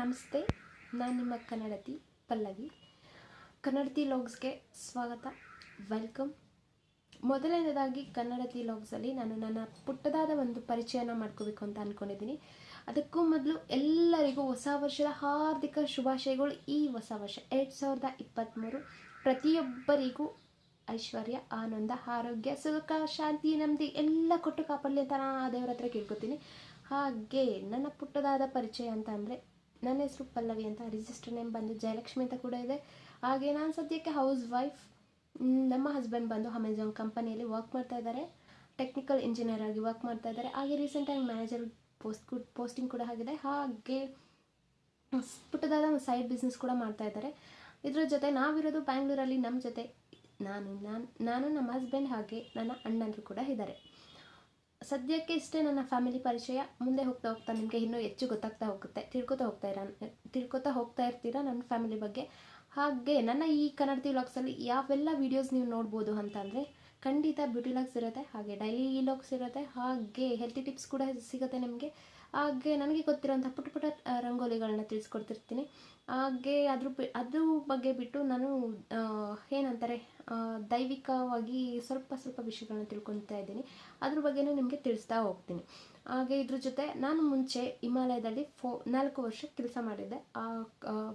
ನಮಸ್ತೆ, ನಾನು ನಿಮ್ಮ ಕನ್ನಡತಿ ಪಲ್ಲವಿ. ಕನ್ನಡತಿ ಲಾಗ್ಸ್ಗೆ ಸ್ವಾಗತ. ವೆಲ್ಕಮ್. ಮೊದಲನೇದಾಗಿ ಕನ್ನಡತಿ ಲಾಗ್ಸಲ್ಲಿ ನಾನು ನನ್ನ ಪುಟ್ಟದಾದ ಒಂದು ಪರಿಚಯನ ಮಾಡ್ಕೋಬೇಕು ಅಂತ ಅಂದ್ಕೊಂಡಿದ್ದೀನಿ ಅದಕ್ಕೂ ಮೊದಲು ಎಲ್ಲರಿಗೂ ಹೊಸ ವರ್ಷದ ಹಾರ್ದಿಕ ಶುಭಾಶಯಗಳು ಈ ಹೊಸ ವರ್ಷ, ಎರಡು ಸಾವಿರದ ಇಪ್ಪತ್ತ್ಮೂರು ಪ್ರತಿಯೊಬ್ಬರಿಗೂ ಐಶ್ವರ್ಯ, ಆನಂದ, ಆರೋಗ್ಯ, ಸುಖ, ಶಾಂತಿ, ನೆಮ್ಮದಿ, ಎಲ್ಲ ಕೊಟ್ಟು ಕಾಪಾಡಲಿ ಅಂತ ನಾನು ದೇವರ ಹತ್ರ ಕೇಳ್ಕೊತೀನಿ. ಹಾಗೆ ನನ್ನ ಪುಟ್ಟದಾದ ಪರಿಚಯ ಅಂತ ಅಂದರೆ ನನ್ನ ಹೆಸರು ಪಲ್ಲವಿ ಅಂತ ರಿಜಿಸ್ಟರ್ ನೇಮ್ ಬಂದು ಜಯಲಕ್ಷ್ಮಿ ಅಂತ ಕೂಡ ಇದೆ. ಹಾಗೆ ನಾನು ಸದ್ಯಕ್ಕೆ ಹೌಸ್ ವೈಫ್ ನಮ್ಮ ಹಸ್ಬೆಂಡ್ ಬಂದು ಅಮೆಝಾನ್ ಕಂಪನಿಯಲ್ಲಿ ವರ್ಕ್ ಮಾಡ್ತಾ ಇದ್ದಾರೆ. ಟೆಕ್ನಿಕಲ್ ಇಂಜಿನಿಯರ್ ಆಗಿ ವರ್ಕ್ ಮಾಡ್ತಾ ಇದ್ದಾರೆ. ಹಾಗೆ ರೀಸೆಂಟಾಗಿ ಮ್ಯಾನೇಜರ್ ಪೋಸ್ಟ್ ಪೋಸ್ಟಿಂಗ್ ಕೂಡ ಆಗಿದೆ. ಹಾಗೆ ಪುಟ್ಟದಾದ ಒಂದು ಸೈಡ್ ಬಿಸ್ನೆಸ್ ಕೂಡ ಮಾಡ್ತಾ ಇದ್ದಾರೆ. ಇದ್ರ ಜೊತೆ ನಾವಿರೋದು ಬ್ಯಾಂಗ್ಳೂರಲ್ಲಿ ನಮ್ಮ ಜೊತೆ ನಾನು ನಾನು ನಾನು, ನಮ್ಮ ಹಸ್ಬೆಂಡ್ ಹಾಗೆ ನನ್ನ ಅಣ್ಣಂದರು ಕೂಡ ಇದ್ದಾರೆ. ಸದ್ಯಕ್ಕೆ ಇಷ್ಟೇ ನನ್ನ ಫ್ಯಾಮಿಲಿ ಪರಿಚಯ. ಮುಂದೆ ಹೋಗ್ತಾ ಹೋಗ್ತಾ ನಿಮಗೆ ಇನ್ನೂ ಹೆಚ್ಚು ಗೊತ್ತಾಗ್ತಾ ಹೋಗುತ್ತೆ. ತಿಳ್ಕೊತಾ ಹೋಗ್ತಾ ಇರ, ತಿಳ್ಕೊತಾ ಹೋಗ್ತಾ ಇರ್ತೀರಾ ನನ್ನ ಫ್ಯಾಮಿಲಿ ಬಗ್ಗೆ? ಹಾಗೆ ನನ್ನ ಈ ಕನ್ನಡತಿ ವ್ಲಾಗ್ಸಲ್ಲಿ ಯಾವೆಲ್ಲ ವೀಡಿಯೋಸ್ ನೀವು ನೋಡ್ಬೋದು ಅಂತ ಅಂದರೆ ಖಂಡಿತ ಬ್ಯೂಟಿ ಲಾಗ್ಸ್ ಇರುತ್ತೆ, ಹಾಗೆ ಡೈಲಿ ಲಾಗ್ಸ್ ಇರುತ್ತೆ, ಹಾಗೆ ಹೆಲ್ತಿ ಟಿಪ್ಸ್ ಕೂಡ ಸಿಗುತ್ತೆ ನಿಮಗೆ. ಹಾಗೆ ನನಗೆ ಗೊತ್ತಿರೋಂಥ ಪುಟ್ಟ ಆ, ರಂಗೋಲಿಗಳನ್ನ ತಿಳಿಸ್ಕೊಡ್ತಿರ್ತೀನಿ. ಹಾಗೆ ಅದ್ರ ಅದ್ರ ಬಗ್ಗೆ ಬಿಟ್ಟು ನಾನು ಏನಂತಾರೆ ದೈವಿಕವಾಗಿ ಸ್ವಲ್ಪ ಸ್ವಲ್ಪ ವಿಷಯಗಳನ್ನ ತಿಳ್ಕೊತಾ ಇದ್ದೀನಿ. ಅದ್ರ ಬಗ್ಗೆನೂ ನಿಮಗೆ ತಿಳಿಸ್ತಾ ಹೋಗ್ತೀನಿ. ಹಾಗೆ ಇದ್ರ ಜೊತೆ ನಾನು ಮುಂಚೆ ಹಿಮಾಲಯದಲ್ಲಿ ಫೋ ನಾಲ್ಕು ವರ್ಷ ಕೆಲಸ ಮಾಡಿದ್ದೆ. ಆ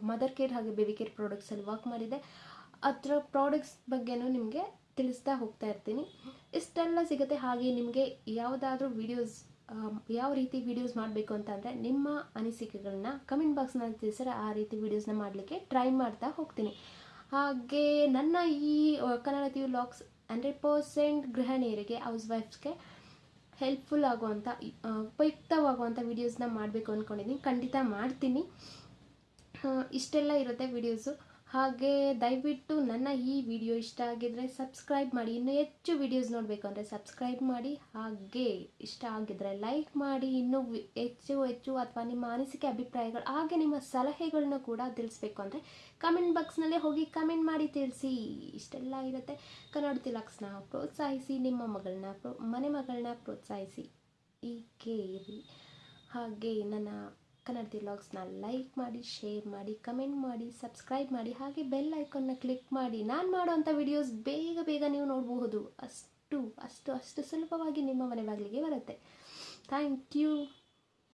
ಮದರ್ ಕೇರ್ ಹಾಗೆ ಬೇಬಿ ಕೇರ್ ಪ್ರಾಡಕ್ಟ್ಸಲ್ಲಿ ವರ್ಕ್ ಮಾಡಿದ್ದೆ. ಅದರ ಪ್ರಾಡಕ್ಟ್ಸ್ ಬಗ್ಗೆನೂ ನಿಮಗೆ ತಿಳಿಸ್ತಾ ಹೋಗ್ತಾ ಇರ್ತೀನಿ. ಇಷ್ಟೆಲ್ಲ ಸಿಗುತ್ತೆ ಹಾಗೆ ನಿಮಗೆ ಯಾವುದಾದ್ರೂ ವೀಡಿಯೋಸ್ ಯಾವ ರೀತಿ ವೀಡಿಯೋಸ್ ಮಾಡಬೇಕು ಅಂತಂದರೆ ನಿಮ್ಮ ಅನಿಸಿಕೆಗಳನ್ನ ಕಮೆಂಟ್ ಬಾಕ್ಸ್ನಲ್ಲಿ ತಿಳಿಸಿದ್ರೆ ಆ ರೀತಿ ವೀಡಿಯೋಸ್ನ ಮಾಡಲಿಕ್ಕೆ ಟ್ರೈ ಮಾಡ್ತಾ ಹೋಗ್ತೀನಿ. ಹಾಗೆ ನನ್ನ ಈ ಕನ್ನಡ ಟಿವಿ ಲಾಕ್ಸ್ ಹಂಡ್ರೆಡ್ ಪರ್ಸೆಂಟ್ ಗೃಹಿಣಿಯರಿಗೆ ಹೌಸ್ ವೈಫ್ಸ್ಗೆ ಹೆಲ್ಪ್ಫುಲ್ ಆಗುವಂಥ ಉಪಯುಕ್ತವಾಗುವಂಥ ವೀಡಿಯೋಸ್ನ ಮಾಡಬೇಕು ಅಂದ್ಕೊಂಡಿದ್ದೀನಿ ಖಂಡಿತ ಮಾಡ್ತೀನಿ. ಇಷ್ಟೆಲ್ಲ ಇರುತ್ತೆ ವಿಡಿಯೋಸು ಹಾಗೆ ದಯವಿಟ್ಟು ನನ್ನ ಈ ವಿಡಿಯೋ ಇಷ್ಟ ಆಗಿದ್ರೆ ಸಬ್ಸ್ಕ್ರೈಬ್ ಮಾಡಿ. ಇನ್ನೂ ಹೆಚ್ಚು ವಿಡಿಯೋಸ್ ನೋಡಬೇಕು ಅಂದರೆ ಸಬ್ಸ್ಕ್ರೈಬ್ ಮಾಡಿ. ಹಾಗೆ ಇಷ್ಟ ಆಗಿದ್ರೆ ಲೈಕ್ ಮಾಡಿ. ಇನ್ನೂ ಹೆಚ್ಚು ಹೆಚ್ಚು ಅಥವಾ ನಿಮ್ಮ ಅನಿಸಿಕೆ ಅಭಿಪ್ರಾಯಗಳು, ಹಾಗೆ ನಿಮ್ಮ ಸಲಹೆಗಳನ್ನ ಕೂಡ ತಿಳಿಸ್ಬೇಕು ಅಂದರೆ ಕಮೆಂಟ್ ಬಾಕ್ಸ್ನಲ್ಲೇ ಹೋಗಿ ಕಮೆಂಟ್ ಮಾಡಿ ತಿಳಿಸಿ. ಇಷ್ಟೆಲ್ಲ ಇರುತ್ತೆ. ಕನ್ನಡ ತಿಲಕ್ಸ್ನ ಪ್ರೋತ್ಸಾಹಿಸಿ, ನಿಮ್ಮ ಮಗಳನ್ನ ಮನೆ ಮಗಳನ್ನ ಪ್ರೋತ್ಸಾಹಿಸಿ. ಹೀಗೆ ಇರಿ. ಹಾಗೆ ನನ್ನ ಕನ್ನಡ ಲಾಗ್ಸ್ನ ಲೈಕ್ ಮಾಡಿ ಶೇರ್ ಮಾಡಿ ಕಮೆಂಟ್ ಮಾಡಿ ಸಬ್ಸ್ಕ್ರೈಬ್ ಮಾಡಿ, ಹಾಗೆ ಬೆಲ್ ಐಕಾನ್ನ ಕ್ಲಿಕ್ ಮಾಡಿ. ನಾನು ಮಾಡೋವಂಥ ವಿಡಿಯೋಸ್ ಬೇಗ ಬೇಗ ನೀವು ನೋಡಬಹುದು. ಅಷ್ಟು ಅಷ್ಟು ಅಷ್ಟು ಸುಲಭವಾಗಿ ನಿಮ್ಮ ಮನೆ ಬಾಗಿಲಿಗೆ ಬರುತ್ತೆ. Thank you